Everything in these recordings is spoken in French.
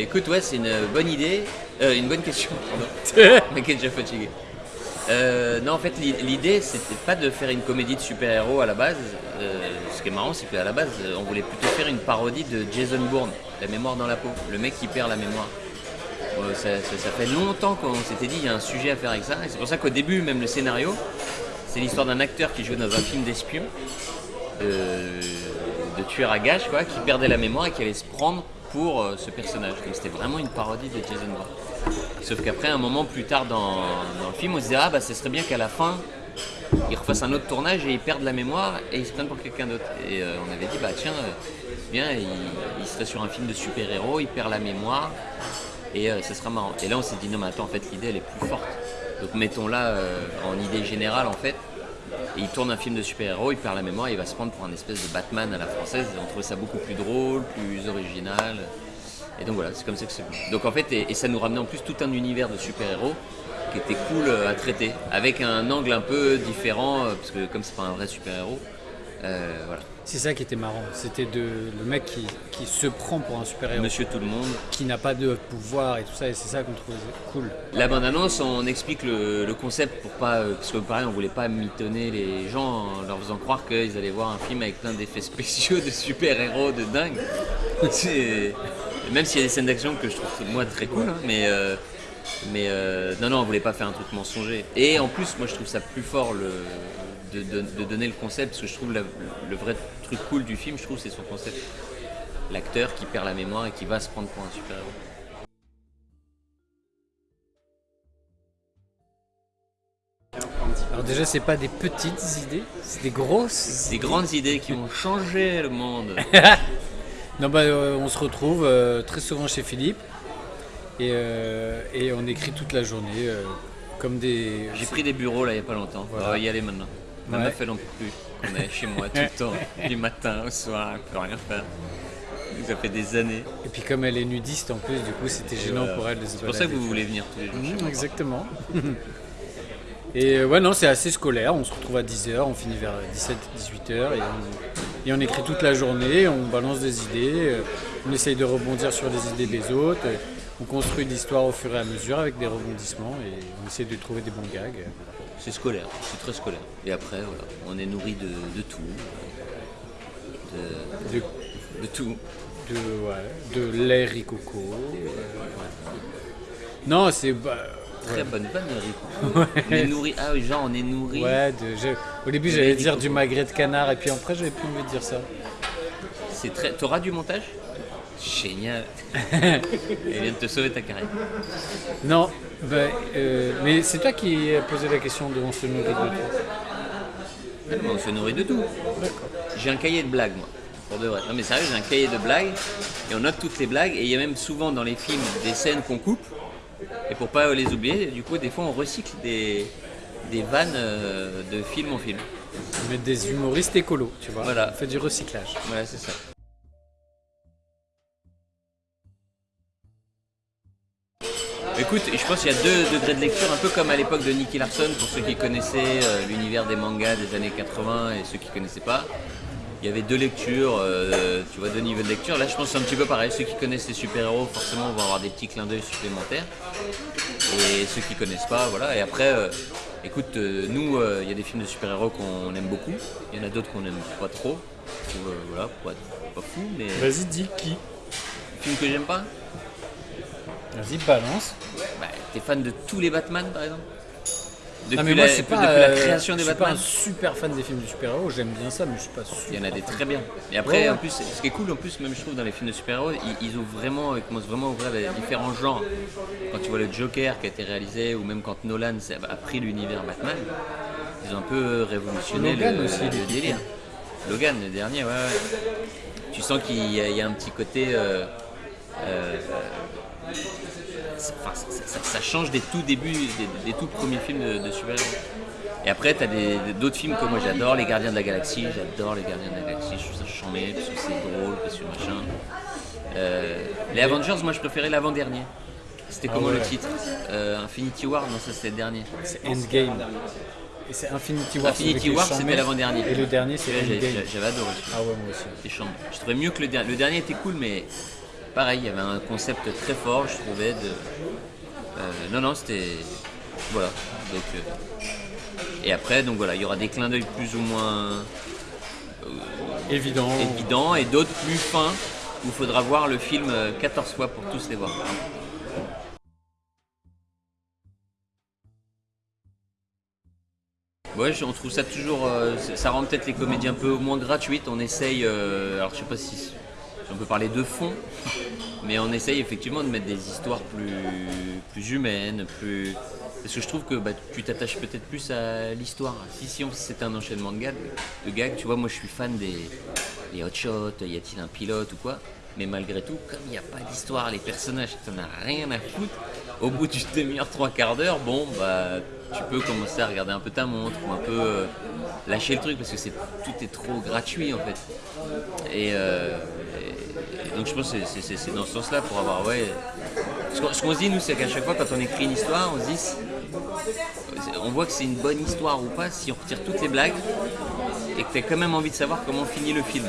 Écoute, ouais, c'est une bonne idée, euh, une bonne question. pardon. Déjà fatigué. Euh, non, en fait, l'i- l'idée, c'était pas de faire une comédie de super-héros à la base. Euh, ce qui est marrant, c'est qu'à la base, euh, on voulait plutôt faire une parodie de Jason Bourne, La mémoire dans la peau, le mec qui perd la mémoire. Euh, ça, ça- ça fait longtemps qu'on s'était dit, il y a un sujet à faire avec ça. Et c'est pour ça qu'au début, même le scénario, c'est l'histoire d'un acteur qui jouait dans un film d'espion, de, de tueur à gages, quoi, qui perdait la mémoire et qui allait se prendre pour euh, ce personnage. Donc c'était vraiment une parodie de Jason Bourne. Sauf qu'après, un moment plus tard dans, le film, on se disait, ah bah ce serait bien qu'à la fin, ils refassent un autre tournage et ils perdent la mémoire et ils se prennent pour quelqu'un d'autre. Et euh, on avait dit, bah tiens, euh, bien, il, il serait sur un film de super-héros, il perd la mémoire et ce sera marrant. Et là, on s'est dit, non mais attends, en fait, l'idée elle est plus forte. Donc mettons-la euh, en idée générale en fait. Et il tourne un film de super-héros, il perd la mémoire, il va se prendre pour un espèce de Batman à la française. Et on trouvait ça beaucoup plus drôle, plus original. Et donc voilà, c'est comme ça que c'est. Donc en fait, et, et ça nous ramenait en plus tout un univers de super-héros qui était cool euh, à traiter, avec un angle un peu différent, euh, parce que comme c'est pas un vrai super-héros, euh, voilà. C'est ça qui était marrant. C'était de le mec qui, qui se prend pour un super-héros, Monsieur tout le monde. qui n'a pas de pouvoir et tout ça, et c'est ça qu'on trouvait cool. La bande-annonce, on explique le, le concept pour pas. euh, Parce que pareil, on voulait pas mitonner les gens en leur faisant croire qu'ils allaient voir un film avec plein d'effets spéciaux de super-héros de dingue. Même s'il y a des scènes d'action que je trouve moi très cool, hein, mais. euh, mais euh, non, non, on voulait pas faire un truc mensonger. Et en plus, moi je trouve ça plus fort le, de, de- de donner le concept, parce que je trouve la- le vrai truc cool du film, je trouve, c'est son concept. L'acteur qui perd la mémoire et qui va se prendre pour un super-héros. Alors déjà, c'est pas des petites idées, c'est des grosses. Des grandes idées qui ont changé le monde. Non, bah, euh, on se retrouve euh, très souvent chez Philippe et, euh, et on écrit toute la journée comme des. J'ai pris des bureaux là il y a pas longtemps. Voilà. On va y aller maintenant. Ma Ouais. meuf elle en peut plus. On est chez moi tout le temps, du matin au soir, elle peut rien faire. Ça fait des années. Et puis comme elle est nudiste en plus, du coup, c'était gênant Voilà. pour elle de se C'est pour ça que vous voulez venir tous les jours. Mmh, exactement. et euh, ouais, non, c'est assez scolaire. On se retrouve à 10h, on finit vers 17-18h et on, et on écrit toute la journée, on balance des idées, euh, on essaye de rebondir sur les idées des autres. euh, On construit l'histoire au fur et à mesure avec des rebondissements et on essaie de trouver des bons gags. C'est scolaire, c'est très scolaire. Et après, voilà, on est nourri de, de tout. De, De, de tout. de, ouais, de lait ricoco. euh, Non, c'est. bah, Très ouais. bonne vanne, Rico. On est nourri. Ah oui, genre on est nourri. Ouais, au début j'allais dire ricoco. du magret de canard et puis après j'avais plus envie de dire ça. C'est très. T'auras du montage? Génial. Elle vient de te sauver ta carrière. Non, bah, euh, mais c'est toi qui as posé la question de on se nourrit de tout. Ah non, on se nourrit de tout. J'ai un cahier de blagues, moi. Pour de vrai. Non, mais sérieux, j'ai un cahier de blagues et on note toutes les blagues. Et il y a même souvent dans les films des scènes qu'on coupe. Et pour pas les oublier, du coup, des fois, on recycle des, des vannes euh, de film en film. Mais des humoristes écolos, tu vois. Voilà. On fait du recyclage. Voilà, c'est ça. Écoute, je pense qu'il y a deux degrés de lecture, un peu comme à l'époque de Nicky Larson, pour ceux qui connaissaient euh, l'univers des mangas des années 80 et ceux qui connaissaient pas. Il y avait deux lectures, euh, tu vois, deux niveaux de lecture. Là, je pense que c'est un petit peu pareil. Ceux qui connaissent les super-héros, forcément, vont avoir des petits clins d'œil supplémentaires. Et ceux qui connaissent pas, voilà. Et après, euh, écoute, euh, nous, il y a des films de super-héros qu'on aime beaucoup. Il y en a d'autres qu'on aime pas trop. Ou, euh, voilà, pas fou, mais. Vas-y, dis qui Film que j'aime pas Vas-y, balance. Bah, T'es fan de tous les Batman, par exemple Depuis, mais moi, la, pas, depuis la euh, création des je suis pas Batman un super fan des films de super-héros, j'aime bien ça, mais je suis pas super. Il y en a des fan. très bien. Et après, Ouais, ouais. en plus, ce qui est cool, en plus, même je trouve dans les films de super-héros, ils, ils ouvrent vraiment, ils commencent vraiment à ouvrir les différents genres. Quand tu vois le Joker qui a été réalisé, ou même quand Nolan a pris l'univers Batman, ils ont un peu révolutionné Logan le, aussi, délire. Logan, le dernier, ouais, ouais. Tu sens qu'il y, a- il y a un petit côté. euh, euh, enfin, ça- ça- ça change des tout débuts, des, des tout premiers films de, de super-héros. Et après, tu as d'autres films que moi j'adore, Les Gardiens de la Galaxie, j'adore Les Gardiens de la Galaxie, je trouve ça chambé, parce que c'est drôle, parce que machin. Euh, les Avengers, moi je préférais l'avant-dernier. C'était Ah comment le titre? Euh, Infinity War Non, ça c'était le dernier. C'est Endgame. Et c'est Infinity War. Infinity War, c'était l'avant-dernier. Et le dernier, c'est Endgame. J'avais adoré. Ah ouais, moi aussi. C'était chambé. Je trouvais mieux que le dernier. Le dernier était cool, mais pareil, il y avait un concept très fort, je trouvais. De, non, non, c'était. Voilà. Donc, et après, donc voilà, il y aura des clins d'œil plus ou moins évidents évident, et d'autres plus fins où il faudra voir le film 14 fois pour tous les voir. Ouais, on trouve ça toujours. Euh, ça rend peut-être les comédies un peu moins gratuites. On essaye. Euh, alors, je sais pas si, on peut parler de fond, mais on essaye effectivement de mettre des histoires plus, plus humaines, plus. Parce que je trouve que bah, tu t'attaches peut-être plus à l'histoire. Si, si c'était un enchaînement de gags, de tu vois, moi je suis fan des, des hot shots, y a-t-il un pilote ou quoi mais malgré tout, comme il n'y a pas d'histoire, les personnages, tu n'en as rien à foutre, au bout d'une demi-heure, trois quarts d'heure, bon, bah, tu peux commencer à regarder un peu ta montre ou un peu euh, lâcher le truc parce que c'est tout est trop gratuit en fait. Et, euh, donc je pense que c'est dans ce sens-là pour avoir, ouais. Ce qu'on se dit, nous, c'est qu'à chaque fois, quand on écrit une histoire, on se dit, on voit que c'est une bonne histoire ou pas si on retire toutes les blagues et que tu as quand même envie de savoir comment finit le film.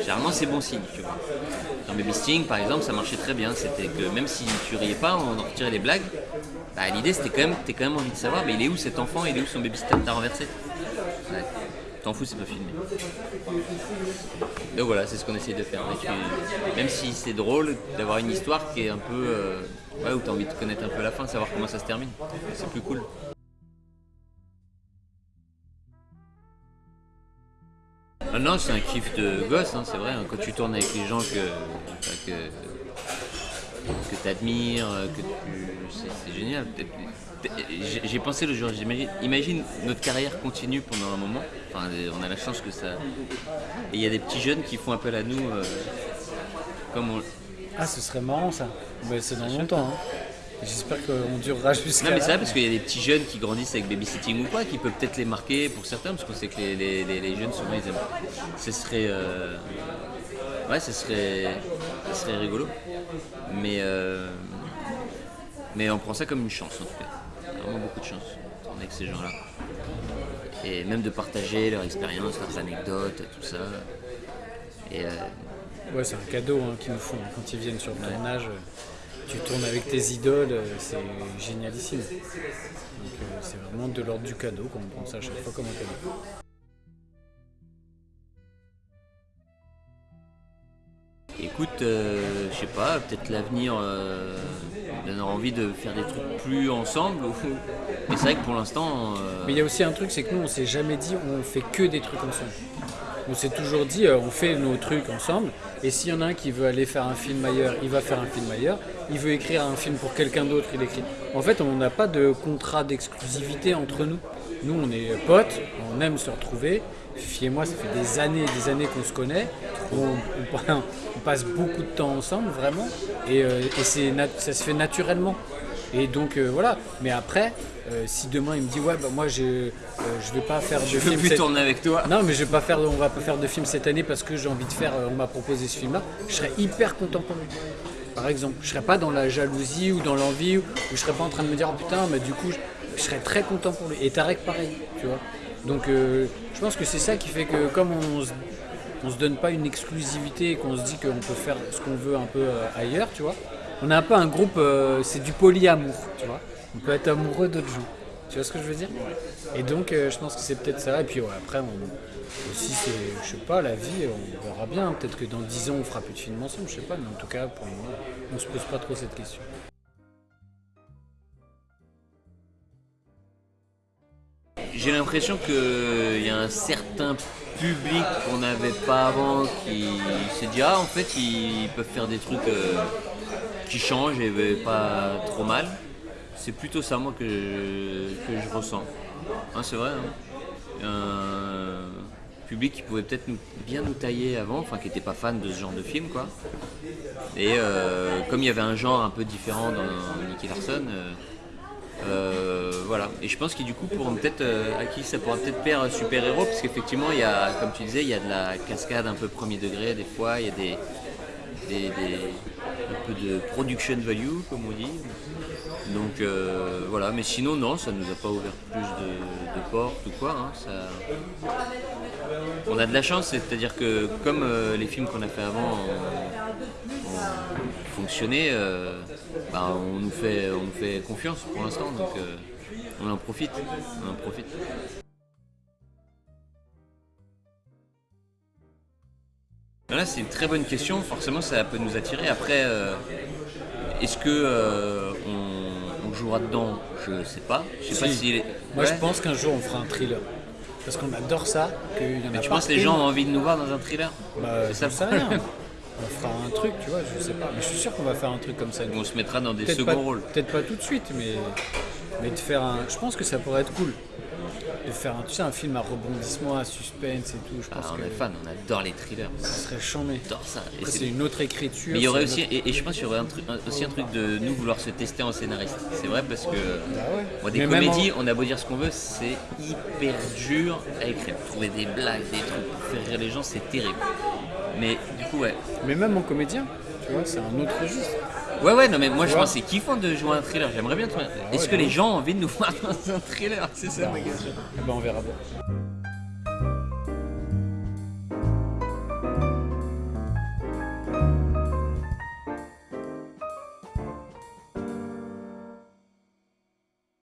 Généralement, c'est bon signe, tu vois. Dans Baby Sting, par exemple, ça marchait très bien. C'était que même si tu riais pas, on retirait les blagues. Bah, l'idée, c'était quand même, t'es quand même envie de savoir, mais il est où cet enfant? Il est où son baby t'as renversé T'en fous, c'est pas filmé. Donc voilà, c'est ce qu'on essaye de faire. même si c'est drôle d'avoir une histoire qui est un peu. Euh, ouais, où t'as envie de connaître un peu la fin, savoir comment ça se termine. C'est plus cool. Ah non, c'est un kiff de gosse, hein, c'est vrai. Hein. quand tu tournes avec les gens que, que, tu admires, que c'est, génial. J'ai pensé le jour, imagine notre carrière continue pendant un moment. Enfin, on a la chance que ça. Et il y a des petits jeunes qui font appel à nous. Euh, comme on... Ah, ce serait marrant ça. c'est dans longtemps. Hein. J'espère qu'on durera jusqu'à. Non, mais c'est vrai parce qu'il y a des petits jeunes qui grandissent avec babysitting ou quoi, qui peuvent peut-être les marquer pour certains, parce qu'on sait que les, jeunes souvent ils aiment. Ce serait. Euh, ouais, ce serait. Ce serait rigolo. Mais. Euh, mais on prend ça comme une chance en tout cas. Vraiment beaucoup de chance avec ces gens-là. Et même de partager leur expérience, leurs anecdotes, tout ça. Et. Euh, ouais, c'est un cadeau hein, qu'ils nous font quand ils viennent sur le tournage tu tournes avec tes idoles, euh, c'est génialissime. Donc euh, c'est vraiment de l'ordre du cadeau, qu'on prend ça à chaque fois comme un cadeau. Écoute, euh, je sais pas, peut-être l'avenir donne envie de faire des trucs plus ensemble. Mais c'est vrai que pour l'instant. Mais il y a aussi un truc, c'est que nous on s'est jamais dit on fait que des trucs ensemble. On s'est toujours dit on fait nos trucs ensemble et s'il y en a un qui veut aller faire un film ailleurs, il va faire un film ailleurs il veut écrire un film pour quelqu'un d'autre, il écrit. En fait, on n'a pas de contrat d'exclusivité entre nous. Nous, on est potes, on aime se retrouver. Fiez et moi, ça fait des années et des années qu'on se connaît. On, passe beaucoup de temps ensemble, vraiment. Et, euh, ça se fait naturellement. Et donc, euh, voilà. Mais après, euh, si demain il me dit ouais bah moi je je vais pas faire de je film veux plus tourner avec toi non mais je vais pas faire on va pas faire de film cette année parce que j'ai envie de faire on m'a proposé ce film là je serais hyper content pour lui par exemple. Je serais pas dans la jalousie ou dans l'envie, ou je serais pas en train de me dire oh, putain, mais du coup, je, serais très content pour lui. Et Tarek, pareil, tu vois. Donc, euh, je pense que c'est ça qui fait que, comme on se, se donne pas une exclusivité et qu'on se dit qu'on peut faire ce qu'on veut un peu euh, ailleurs, tu vois, on a un peu un groupe, euh, c'est du polyamour, tu vois. On peut être amoureux d'autres gens. Tu vois ce que je veux dire? Et donc, je pense que c'est peut-être ça. Et puis, après, on, si c'est, je sais pas, la vie, on verra bien. Peut-être que dans 10 ans, on fera plus de films ensemble, je sais pas. Mais en tout cas, pour moi, on se pose pas trop cette question. J'ai l'impression qu'il y a un certain public qu'on n'avait pas avant qui s'est dit ah en fait ils peuvent faire des trucs euh, qui changent et pas trop mal. C'est plutôt ça moi que, que je ressens. Hein, c'est vrai. Hein public qui pouvait peut-être bien nous tailler avant, enfin qui n'était pas fan de ce genre de film quoi. Et euh, comme il y avait un genre un peu différent dans Nicky Larson, euh, euh, voilà. Et je pense que du coup pour peut-être à qui ça pourra peut-être plaire super héros, parce qu'effectivement il y a, comme tu disais, il y a de la cascade un peu premier degré des fois, il y a des, des, un peu de production value comme on dit. Donc euh, voilà, mais sinon non, ça nous a pas ouvert plus de, ou quoi. Hein, ça... On a de la chance, c'est-à-dire que comme euh, les films qu'on a fait avant, on, fonctionner, euh, bah, on, nous fait, on nous fait confiance pour l'instant, donc euh, on en profite. On en profite. C'est une très bonne question. Forcément, ça peut nous attirer. Après, est-ce que on, jouera dedans Je sais pas. Je sais pas Si. Moi, je pense qu'un jour, on fera un thriller. Parce qu'on adore ça. Mais tu penses que les gens ont envie de nous voir dans un thriller Bah, C'est ça le rien. problème. On fera un truc, tu vois, je sais pas. Mais je suis sûr qu'on va faire un truc comme ça. On se mettra dans des seconds pas, rôles. peut-être pas tout de suite, mais, mais de faire un. Je pense que ça pourrait être cool. De faire un, tu sais, un film à rebondissement, à suspense et tout. Je Ah, pense on que est fan, on adore les thrillers. ça serait chambé. On adore ça. Et Après, c'est- une autre écriture. Mais il y aurait aussi, autre- et, et je pense qu'il y aurait un truc, un- aussi un truc de nous vouloir se tester en scénariste. C'est vrai parce que Bah ouais. des Mais comédies, on a beau dire ce qu'on veut, c'est hyper dur à écrire. Trouver des blagues, des trucs pour faire rire les gens, c'est terrible. Mais du coup, ouais. Mais même en comédien, tu vois, c'est un autre registre. Ouais, ouais, non, mais moi je pense que c'est kiffant de jouer un thriller. J'aimerais bien. trouver- Est-ce que les gens ont envie de nous voir dans un thriller? C'est ça ma question. Eh ben, on verra bien.